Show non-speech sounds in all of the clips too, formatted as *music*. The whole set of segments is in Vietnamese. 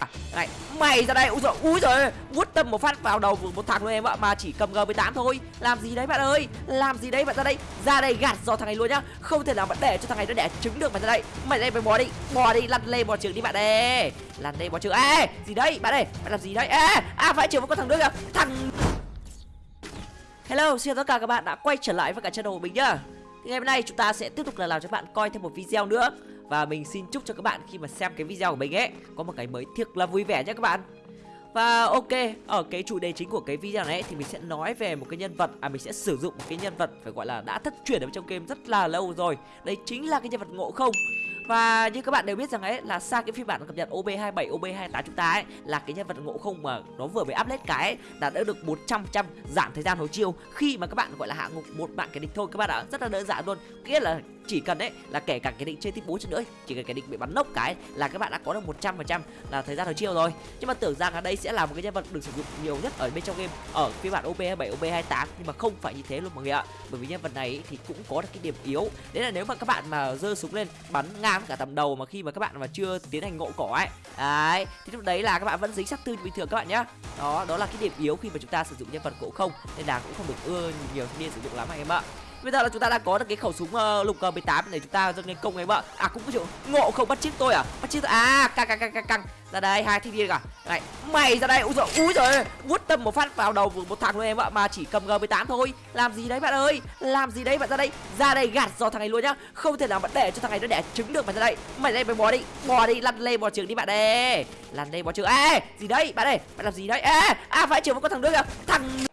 À, này mày ra đây úi rồi úi rồi vuốt tâm một phát vào đầu một thằng luôn em ạ mà chỉ cầm g 18 thôi. Làm gì đấy bạn ơi làm gì đấy bạn ra đây ra đây gạt do thằng này luôn nhá. Không thể nào bạn để cho thằng này nó đẻ trứng được bạn ra đây. Mày đây mày bò đi bò đi lăn lên bò trường đi bạn ơi. Lăn lê bò trường ê gì đấy bạn ơi bạn làm gì đấy? Ê à phải trường với con thằng nữa kìa thằng Hello, xin chào tất cả các bạn đã quay trở lại với cả channel của mình nhá. Thì ngày hôm nay chúng ta sẽ tiếp tục là làm cho các bạn coi thêm một video nữa. Và mình xin chúc cho các bạn khi mà xem cái video của mình ấy Có một cái mới thiệt là vui vẻ nhé các bạn. Và ok, ở cái chủ đề chính của cái video này thì mình sẽ nói về một cái nhân vật À mình sẽ sử dụng một cái nhân vật phải gọi là đã thất truyền ở trong game rất là lâu rồi. Đấy chính là cái nhân vật ngộ không. Và như các bạn đều biết rằng ấy là xa cái phiên bản cập nhật OB27, OB28 chúng ta ấy là cái nhân vật ngộ không mà nó vừa mới update cái ấy, là đã được 100% giảm thời gian hồi chiêu. Khi mà các bạn gọi là hạ ngục một bạn kẻ địch thôi các bạn ạ, rất là đơn giản luôn. Nghĩa là chỉ cần đấy là kể cả cái định chơi tiếp 4 trận nữa, chỉ cần cái định bị bắn nốc cái là các bạn đã có được 100% là thời gian hồi chiêu rồi. Nhưng mà tưởng rằng ở đây sẽ là một cái nhân vật được sử dụng nhiều nhất ở bên trong game, ở phiên bản OB27 OB28 nhưng mà không phải như thế luôn mọi người ạ. Bởi vì nhân vật này thì cũng có được cái điểm yếu. Đấy là nếu mà các bạn mà giơ súng lên, bắn ngang cả tầm đầu mà khi mà các bạn mà chưa tiến hành ngộ cỏ ấy. Đấy, thì lúc đấy là các bạn vẫn dính sát tư bình thường các bạn nhá. Đó đó là cái điểm yếu khi mà chúng ta sử dụng nhân vật cổ không, nên là cũng không được ưa nhiều thanh niên sử dụng lắm anh em ạ bây giờ là chúng ta đã có được cái khẩu súng uh, lục ờ, uh, 18 để chúng ta dâng lên công ấy vợ à cũng có chịu. Ngộ không bắt chiếc tôi à? Bắt chiếc à căng căng căng căng căng. Ra đây hai thanh niên cả. Này mày ra đây úi rồi úi rồi vút tâm một phát vào đầu một thằng luôn em ạ mà chỉ cầm g 18 thôi. Làm gì đấy bạn ơi? Làm gì đấy bạn ra đây? Ra đây gạt do thằng này luôn nhá. Không thể nào bạn để cho thằng này nó đẻ trứng được mày ra đây. Mày đây mày bò đi bò đi lăn lên bò trường đi bạn ơi. Lăn lên bò trường ê gì đấy bạn ơi? Bạn làm gì đấy? Ê à phải trường một con thằng nữa kìa. Thằng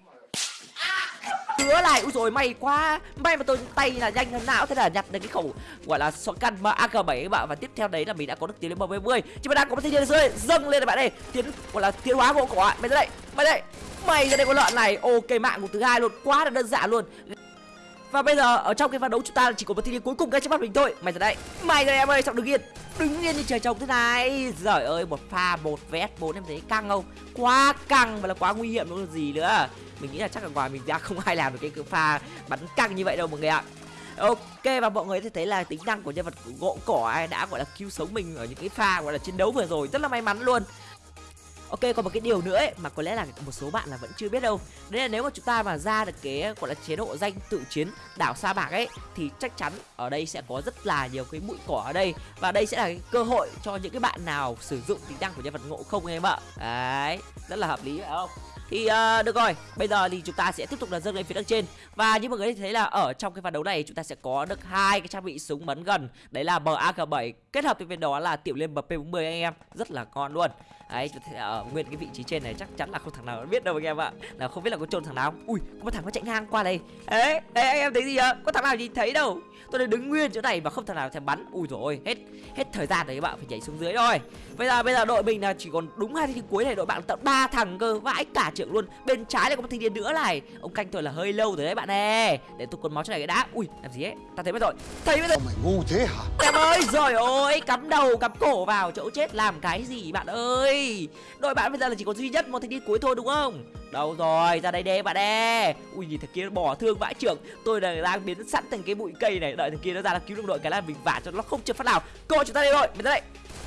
nữa lại. Úi rồi may quá. May mà tôi tay là nhanh hơn não, thế là nhặt được cái khẩu, gọi là shotgun căn mà ak 7 các bạn. Và tiếp theo đấy là mình đã có được tiến lên bờ 70 Chứ mà đang có một thanh rơi dâng lên này bạn ơi. Tiến, gọi là, tiến hóa gỗ cỏ mày ra đây, mày đây. Mày ra đây con lợn này. Ok, mạng của thứ hai luôn. Quá là đơn giản luôn. Và bây giờ, ở trong cái ván đấu chúng ta chỉ có một thanh niên cuối cùng ngay trước mắt mình thôi. Mày ra đây. Mày ra đây em ơi sao đứng yên. Đứng yên như trời trồng thế này. Giời ơi, một pha, một vs bốn em thấy căng không? Quá căng và là quá nguy hiểm luôn gì nữa mình nghĩ là chắc là ngoài mình ra *laughs* không ai làm được cái pha bắn căng như vậy đâu mọi người ạ. Ok, và mọi người thấy là tính năng của nhân vật gỗ cỏ đã, gọi là cứu sống mình ở những cái pha, gọi là chiến đấu vừa rồi. Rất là may mắn luôn. Ok còn một cái điều nữa ấy, mà có lẽ là một số bạn là vẫn chưa biết đâu. Đấy là nếu mà chúng ta mà ra được cái gọi là chế độ danh tự chiến đảo sa bạc ấy Thì chắc chắn ở đây sẽ có rất là nhiều cái bụi cỏ ở đây. Và đây sẽ là cái cơ hội cho những cái bạn nào sử dụng tính năng của nhân vật ngộ không em ạ. Đấy rất là hợp lý phải không? Thì uh, được rồi bây giờ thì chúng ta sẽ tiếp tục là dâng lên phía đằng trên. Và như mọi người thấy là ở trong cái ván đấu này chúng ta sẽ có được hai cái trang bị súng bắn gần. Đấy là mag 7 kết hợp với bên đó là tiểu liên mp 40 anh em rất là ngon luôn đấy ở uh, nguyên cái vị trí trên này chắc chắn là không thằng nào biết đâu anh em ạ. Là không biết là có trôn thằng nào ui có một thằng nó chạy ngang qua đây. Ấy đấy anh em thấy gì ạ? Có thằng nào nhìn thấy đâu? Tôi đang đứng nguyên chỗ này và không thằng nào thèm bắn. Ui rồi hết hết thời gian đấy các bạn phải nhảy xuống dưới rồi bây giờ bây giờ đội mình là chỉ còn đúng hai thi cuối này đội bạn tận ba thằng cơ vãi cả trưởng luôn. Bên trái là có một thanh niên nữa này. Ông canh tôi là hơi lâu rồi đấy bạn ơi. Để tôi còn máu cho này cái đã. Ui làm gì ấy? Ta thấy mất rồi. Thấy mất rồi. Mày ngu thế hả? Em ơi rồi ôi cắm đầu cắm cổ vào chỗ chết làm cái gì bạn ơi đội bạn bây giờ là chỉ có duy nhất một thanh niên cuối thôi, đúng không? Đâu rồi, ra đây đê bạn đê ui, nhìn thằng kia bỏ thương vãi trưởng. Tôi là đang biến sẵn thành cái bụi cây này. Đợi thằng kia nó ra là cứu đồng đội cái là mình vả cho nó không trượt phát nào. Cô, chúng ta đây rồi mình ra đây.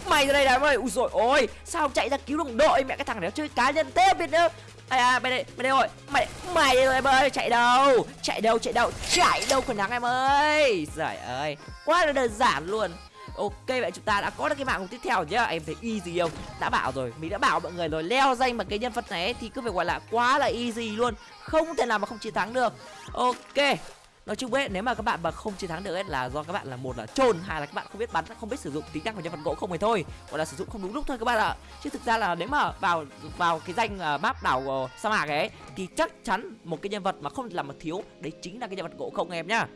Mày ra đây này ơi ui rồi ôi. Sao chạy ra cứu đồng đội, mẹ cái thằng này nó chơi cá nhân thế, biết nữa ai à, à bên đây bên đây rồi mày mày đây rồi, em ơi, chạy đâu? Chạy đâu chạy đâu chạy đâu còn nắng em ơi. Giời ơi, quá là đơn giản luôn. Ok vậy chúng ta đã có được cái mạng tiếp theo nhá. Em thấy easy không? Đã bảo rồi Mình đã bảo mọi người rồi. Leo danh bằng cái nhân vật này Thì cứ phải gọi là quá là easy luôn. Không thể nào mà không chiến thắng được. Ok nói chung ấy nếu mà các bạn mà không chiến thắng được ấy là do các bạn là một là trôn hai là các bạn không biết bắn không biết sử dụng tính năng của nhân vật gỗ không thì thôi. Gọi là sử dụng không đúng lúc thôi các bạn ạ. Chứ thực ra là nếu mà vào vào cái danh uh, map đảo uh, sa mạc ấy thì chắc chắn một cái nhân vật mà không làm mà thiếu đấy chính là cái nhân vật gỗ không em nhá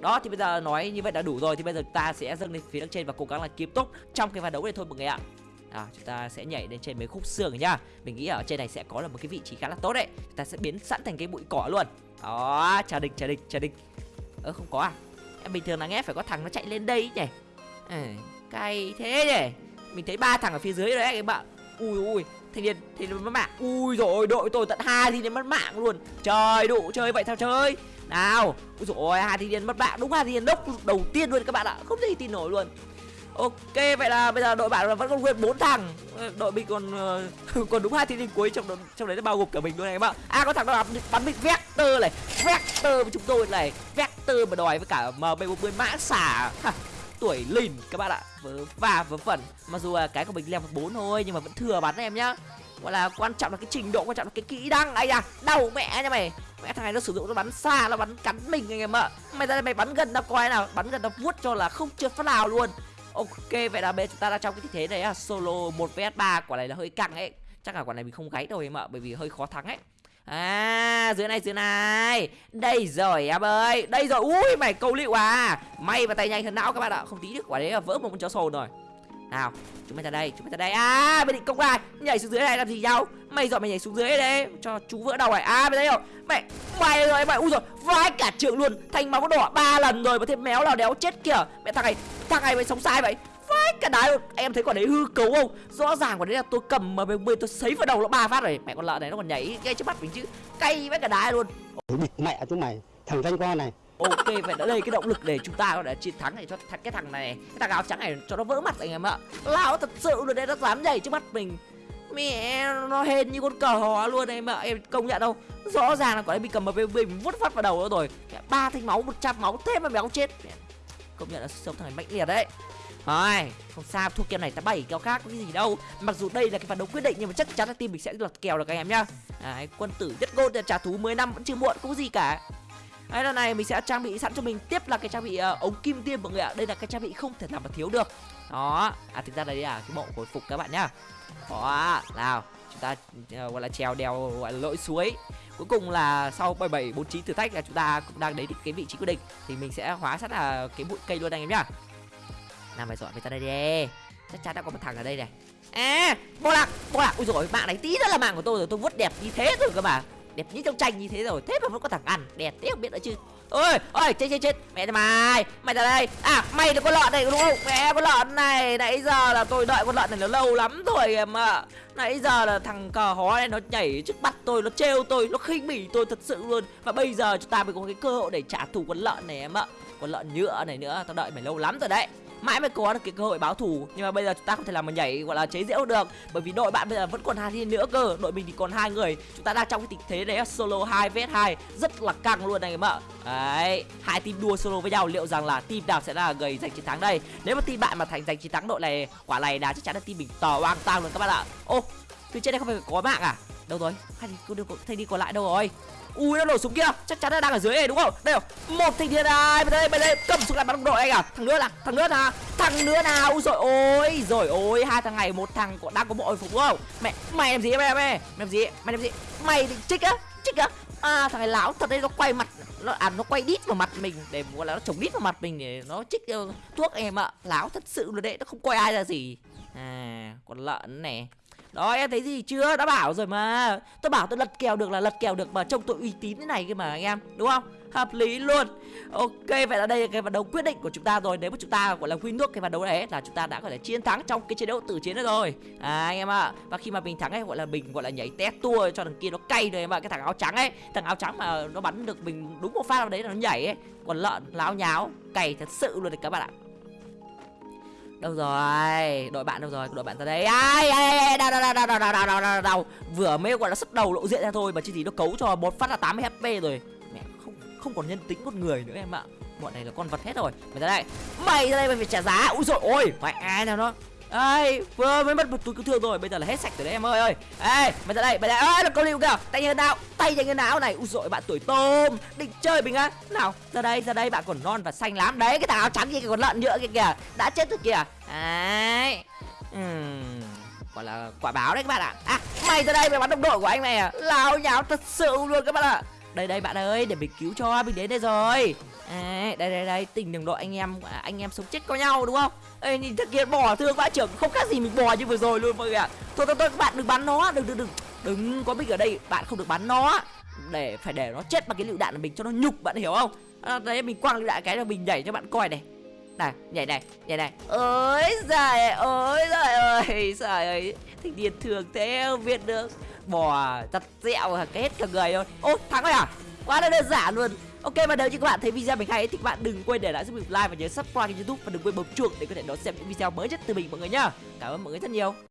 đó thì bây giờ nói như vậy đã đủ rồi thì bây giờ ta sẽ dâng lên phía đằng trên và cố gắng là kiếm tốt trong cái ván đấu này thôi mọi người ạ. À, chúng ta sẽ nhảy lên trên mấy khúc xương nhá. Mình nghĩ ở trên này sẽ có là một cái vị trí khá là tốt đấy. Chúng ta sẽ biến sẵn thành cái bụi cỏ luôn. Đó trả địch trả địch trả địch. Ơ không có à? Em bình thường là nghe phải có thằng nó chạy lên đây nhỉ? À, cay thế nhỉ? Mình thấy ba thằng ở phía dưới đấy các bạn. Ui ui thanh niên thì mất mạng. Ui rồi đội tôi tận hai thì mất mạng luôn. Trời đủ chơi vậy sao chơi? Nào ui rồi hai thanh mất bạn đúng hai thanh đốc đầu tiên luôn các bạn ạ. Không thể tin nổi luôn. Ok vậy là bây giờ đội bạn là vẫn còn nguyên bốn thằng. Ờ, đội mình còn uh, *laughs* còn đúng hai thiên linh cuối trong trong đấy nó bao gồm cả mình luôn này các bạn à có thằng đó bắn, bắn mình vector này. Vector với chúng tôi này. Vector mà đòi với cả mb 40 mã xả. Ha, tuổi lìn các bạn ạ. Vớ và vớ vẩn. Mặc dù là cái của mình level bốn thôi nhưng mà vẫn thừa bắn em nhá. Gọi là quan trọng là cái trình độ quan trọng là cái kỹ năng. Ấy à đau mẹ nha mày mẹ thằng này nó sử dụng nó bắn xa, nó bắn cắn mình anh em ạ. Mày ra đây mày bắn gần tao coi nào, bắn gần tao vuốt cho là không trượt phát nào luôn. Ok, vậy là bây giờ chúng ta đang trong cái thế này à solo một vs ba, quả này là hơi căng ấy. Chắc là quả này mình không gáy đâu em ạ, bởi vì hơi khó thắng ấy. À dưới này dưới này. Đây rồi em ơi, Đây rồi. Ui, mày câu liệu à. May và tay nhanh hơn não các bạn ạ, Không tí được quả đấy là vỡ một con chó sồn rồi nào chúng mày ra đây chúng mày ra đây. À mày định công ai nhảy xuống dưới này làm gì nhau? Mày dọn mày nhảy xuống dưới đấy, cho chú vỡ đầu này. À mày thấy không? Mày mày rồi mày ui rồi vai cả trường luôn. Thành máu đỏ ba lần rồi mà thêm méo nào đéo chết kìa. Mẹ thằng này thằng này mày sống sai vậy. Vai cả đái luôn. Em thấy quả đấy hư cấu không? Rõ ràng quả đấy là tôi cầm mà bên tôi sấy vào đầu nó ba phát rồi. Mẹ con lợn này nó còn nhảy ngay trước mắt mình chứ. Cay với cả đái luôn. Mẹ chúng mày. Thằng danh con này ok vậy đã đây cái động lực để chúng ta có thể chiến thắng này cho thằng cái thằng này cái thằng áo trắng này cho nó vỡ mặt anh em ạ. Lao thật sự luôn đấy nó dám nhảy trước mắt mình. Mẹ nó hên như con cờ hò luôn em ạ. Em công nhận đâu rõ ràng là có em bị cầm một mình vút phát vào đầu nữa rồi. Ba thanh máu 100 máu thêm mà béo chết. Công nhận là sống thằng này mạnh liệt đấy. Thôi không sao thua kèo này ta bảy kèo khác có cái gì đâu. Mặc dù đây là cái phản đấu quyết định nhưng mà chắc chắn là team mình sẽ lật kèo được anh em nhá. Đấy, quân tử nhất gôn trả thú 10 năm vẫn chưa muộn cũng gì cả. Đấy, lần này mình sẽ trang bị sẵn cho mình tiếp là cái trang bị uh, ống kim tiêm mọi người ạ. Đây là cái trang bị không thể nào mà thiếu được. Đó. À thực ra đây là cái bộ hồi phục các bạn nhá. Đó, nào, chúng ta uh, gọi là trèo đèo gọi là lội suối. Cuối cùng là sau 7749 thử thách là chúng ta cũng đang đến cái vị trí quyết định thì mình sẽ hóa sẵn là cái bụi cây luôn anh em nhá. Nào mày dọn về ta đây đi. Chắc chắn đã có một thằng ở đây này. À, bò lạc, bò lạc. Ui rồi, mạng này tí nữa là mạng của tôi rồi, tôi vuốt đẹp như thế rồi các bạn đẹp như trong tranh như thế rồi, thế mà vẫn có thằng ăn. Đẹp thế, không biết nữa chứ. Ôi ôi, chết chết chết. Mẹ mày mày ra đây. À mày là con lợn này, đúng không? Mẹ, con lợn này. Nãy giờ là tôi đợi con lợn này nó lâu lắm rồi em ạ. Nãy giờ là thằng cờ hó này nó nhảy trước mặt tôi, nó trêu tôi, nó khinh bỉ tôi thật sự luôn. Và bây giờ chúng ta mới có cái cơ hội để trả thù con lợn này, em ạ. Con lợn nhựa này nữa, tao đợi mày lâu lắm rồi đấy mãi mới có được cái cơ hội báo thủ. Nhưng mà bây giờ chúng ta không thể làm mà nhảy, gọi là chế giễu được. Bởi vì đội bạn bây giờ vẫn còn hai thiên nữa cơ. Đội mình thì còn hai người. Chúng ta đang trong cái tình thế đấy solo 2 vs 2 rất là căng luôn anh em ạ. Đấy, hai team đua solo với nhau. Liệu rằng là team nào sẽ là người giành chiến thắng đây? Nếu mà team bạn mà thành giành chiến thắng đội này, quả này là chắc chắn là team mình tỏ oang tang luôn các bạn ạ. Ô từ trên đây không phải có mạng à? Đâu rồi? Hai thầy đi còn lại đâu rồi? Ui nó nổ súng kia chắc chắn là đang ở dưới này đúng không? Đây rồi. Một thanh thiên ai bên đây bên đây. Cầm súng lại bắn đồng đội anh à? Thằng nữa là thằng nữa nào? Thằng nữa nào? Ui rồi ôi rồi ôi. Hai thằng này một thằng còn đang có bộ hồi phục đúng không? Mẹ mày làm gì mày mày làm gì mày làm gì mày định trích á? Trích á? À thằng này lão thật đấy nó quay mặt nó à nó quay đít vào mặt mình để gọi là nó chống đít vào mặt mình để nó trích uh, thuốc em ạ. Lão thật sự là đấy. Nó không coi ai ra gì. À con lợn này đó em thấy gì chưa? Đã bảo rồi mà. Tôi bảo tôi lật kèo được là lật kèo được mà trông tôi uy tín thế này kia mà anh em. Đúng không? Hợp lý luôn. Ok vậy là đây là cái vận đấu quyết định của chúng ta rồi. Nếu mà chúng ta gọi là win nước cái vận đấu đấy là chúng ta đã có thể chiến thắng trong cái chế độ tử chiến đó rồi. À, anh em ạ. À. và khi mà mình thắng ấy gọi là mình gọi là nhảy té tua cho thằng kia nó cay rồi em ạ. Cái thằng áo trắng ấy thằng áo trắng mà nó bắn được mình đúng một phát vào đấy là nó nhảy ấy. Còn lợn láo nháo cày thật sự luôn đấy các bạn ạ đâu rồi đội bạn đâu rồi đội bạn ra đây ai ai đau đau đau đau đau đau đau đau đau vừa mới gọi là sức đầu lộ diện ra thôi mà chi gì nó cấu cho một phát là 80 hp rồi mẹ không không còn nhân tính con người nữa em ạ bọn này là con vật hết rồi mày ra đây mày ra đây mày phải trả giá ui rồi ôi phải ai nào nó ai vừa mới mất một túi cứu thương rồi, bây giờ là hết sạch rồi đấy em ơi ơi. Ê, mày ra đây, mày đây. Ê, là câu lưu kìa. Tay như nào? Tay như nào này. u dội bạn tuổi tôm, định chơi mình á. Nào, ra đây, ra đây bạn còn non và xanh lắm. Đấy, cái thằng áo trắng kia còn lợn nhựa kia kìa. Đã chết rồi kìa. Đấy. Ừm gọi là quả báo đấy các bạn ạ à. à mày ra đây mày bắn đồng đội của anh mày à lao nháo thật sự luôn các bạn ạ đây đây bạn ơi để mình cứu cho mình đến đây rồi. À, đây đây đây tình đồng đội anh em à, anh em sống chết có nhau đúng không? Ê, nhìn thật kia bỏ thương vãi trưởng không khác gì mình bò như vừa rồi luôn mọi người ạ. Thôi thôi thôi các bạn đừng bắn nó đừng đừng đừng. Đừng có mình ở đây bạn không được bắn nó. Để phải để nó chết bằng cái lựu đạn của mình cho nó nhục bạn hiểu không? À, đấy mình quăng lựu đạn cái là mình nhảy cho bạn coi này. Này nhảy này nhảy này. Ơi giời ơi giời ơi giời ơi. Thanh niên thường thế không biết được bò chặt dẹo cái hết cả người luôn ô, thắng rồi à quá là đơn giản luôn. Ok, và nếu như các bạn thấy video mình hay thì các bạn đừng quên để lại giúp mình like và nhớ subscribe kênh youtube và đừng quên bấm chuông để có thể đón xem những video mới nhất từ mình mọi người nhá. Cảm ơn mọi người rất nhiều.